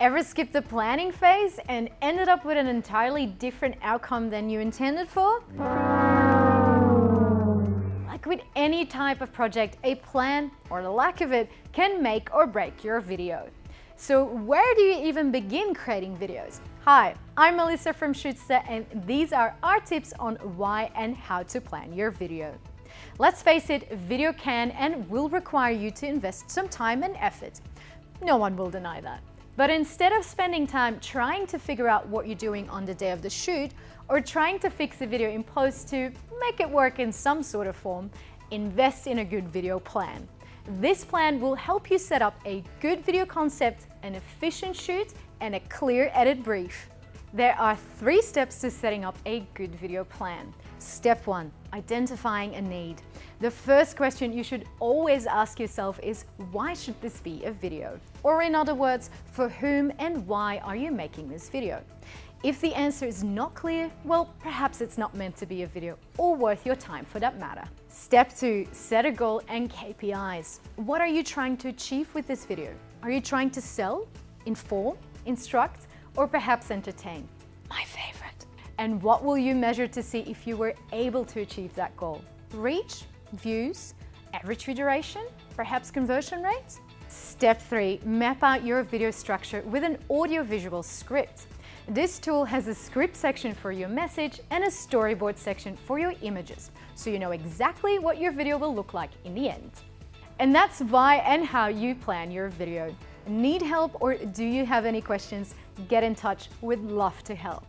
Ever skipped the planning phase and ended up with an entirely different outcome than you intended for? Like with any type of project, a plan, or the lack of it, can make or break your video. So where do you even begin creating videos? Hi, I'm Melissa from Shootsta and these are our tips on why and how to plan your video. Let's face it, video can and will require you to invest some time and effort. No one will deny that. But instead of spending time trying to figure out what you're doing on the day of the shoot or trying to fix the video in post to make it work in some sort of form, invest in a good video plan. This plan will help you set up a good video concept, an efficient shoot, and a clear edit brief. There are three steps to setting up a good video plan. Step one, identifying a need. The first question you should always ask yourself is, why should this be a video? Or in other words, for whom and why are you making this video? If the answer is not clear, well, perhaps it's not meant to be a video or worth your time for that matter. Step two, set a goal and KPIs. What are you trying to achieve with this video? Are you trying to sell, inform, instruct, or perhaps entertain? My favorite. And what will you measure to see if you were able to achieve that goal? Reach, views, average view duration, perhaps conversion rates? Step three, map out your video structure with an audio-visual script. This tool has a script section for your message and a storyboard section for your images, so you know exactly what your video will look like in the end. And that's why and how you plan your video. Need help or do you have any questions? Get in touch, we'd love to help.